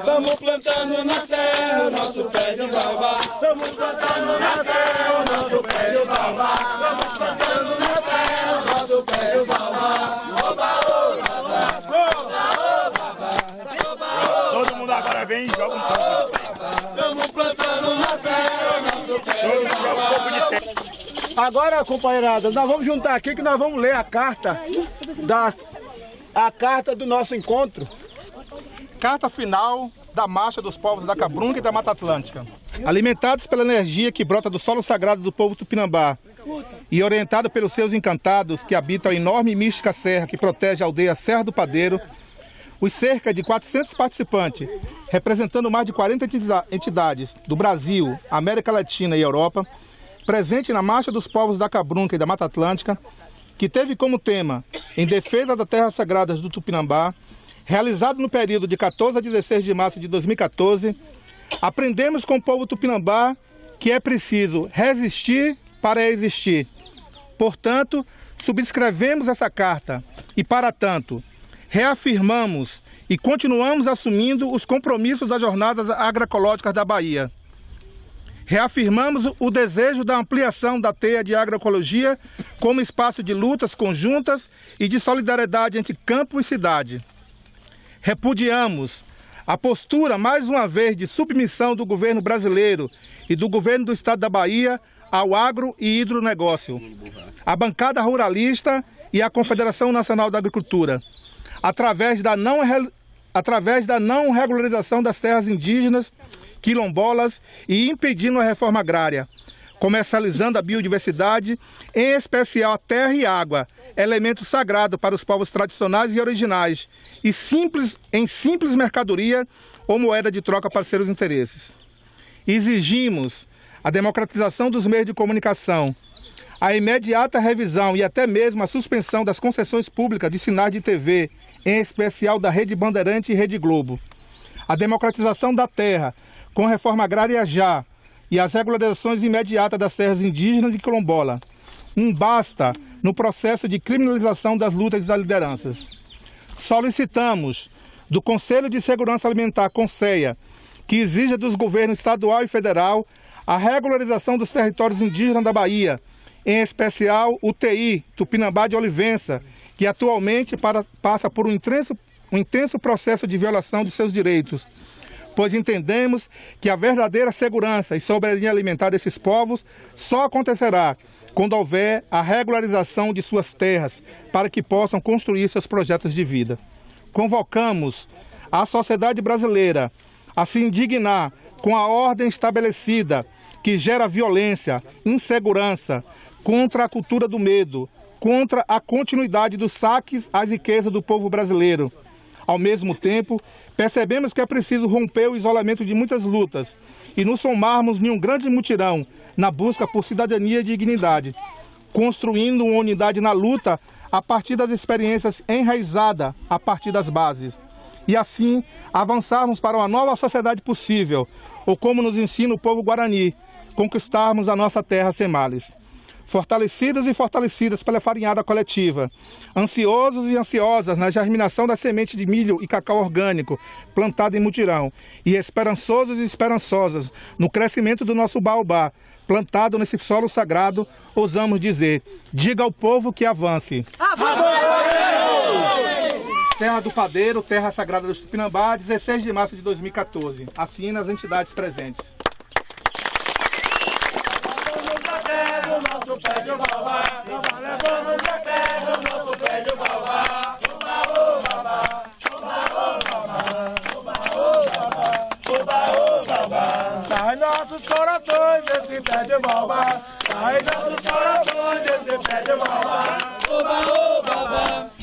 Estamos plantando na serra o nosso pé de baobá. Estamos plantando na serra o nosso pé de baobá. Estamos plantando na serra o nosso pé de baobá. Oba, oba, oba. Todo mundo agora vem e joga um pouco. Estamos plantando na serra o nosso pé Todo de mundo joga um pouco de. Agora, companheirada, nós vamos juntar aqui que nós vamos ler a carta da a carta do nosso encontro. Carta final da Marcha dos Povos da Cabrunga e da Mata Atlântica. Alimentados pela energia que brota do solo sagrado do povo tupinambá e orientado pelos seus encantados que habitam a enorme e mística serra que protege a aldeia Serra do Padeiro, os cerca de 400 participantes, representando mais de 40 entiza- entidades do Brasil, América Latina e Europa, presente na Marcha dos Povos da Cabrunca e da Mata Atlântica, que teve como tema Em Defesa das Terras Sagradas do Tupinambá, realizado no período de 14 a 16 de março de 2014, aprendemos com o povo tupinambá que é preciso resistir para existir. Portanto, subscrevemos essa carta e, para tanto, reafirmamos e continuamos assumindo os compromissos das jornadas agroecológicas da Bahia. Reafirmamos o desejo da ampliação da teia de agroecologia como espaço de lutas conjuntas e de solidariedade entre campo e cidade. Repudiamos a postura, mais uma vez, de submissão do governo brasileiro e do governo do estado da Bahia ao agro e hidronegócio, a bancada ruralista e a Confederação Nacional da Agricultura, através da não, através da não regularização das terras indígenas, quilombolas e impedindo a reforma agrária, comercializando a biodiversidade, em especial a terra e água, elemento sagrado para os povos tradicionais e originais, e simples, em simples mercadoria ou moeda de troca para seus interesses. Exigimos a democratização dos meios de comunicação, a imediata revisão e até mesmo a suspensão das concessões públicas de sinais de TV, em especial da Rede Bandeirante e Rede Globo, a democratização da terra, com reforma agrária já, e as regularizações imediatas das terras indígenas e quilombola. Um basta no processo de criminalização das lutas e das lideranças. Solicitamos do Conselho de Segurança Alimentar, CONSEA, que exija dos governos estadual e federal a regularização dos territórios indígenas da Bahia, em especial o TI, Tupinambá de Olivença, que atualmente para- passa por um intenso, um intenso processo de violação de seus direitos, pois entendemos que a verdadeira segurança e soberania alimentar desses povos só acontecerá quando houver a regularização de suas terras para que possam construir seus projetos de vida. Convocamos a sociedade brasileira a se indignar com a ordem estabelecida que gera violência, insegurança, contra a cultura do medo, contra a continuidade dos saques às riquezas do povo brasileiro. Ao mesmo tempo, percebemos que é preciso romper o isolamento de muitas lutas e nos somarmos em um grande mutirão na busca por cidadania e dignidade, construindo uma unidade na luta a partir das experiências enraizadas a partir das bases. E assim avançarmos para uma nova sociedade possível, ou como nos ensina o povo guarani, conquistarmos a nossa terra sem males fortalecidas e fortalecidas pela farinhada coletiva, ansiosos e ansiosas na germinação da semente de milho e cacau orgânico plantada em mutirão, e esperançosos e esperançosas no crescimento do nosso baobá, plantado nesse solo sagrado, ousamos dizer: diga ao povo que avance. Terra do Padeiro, Terra Sagrada do Tupinambá, 16 de março de 2014. Assina as entidades presentes. Baba, I got the sorrow, just the bed of Baba, Baba, oh Baba.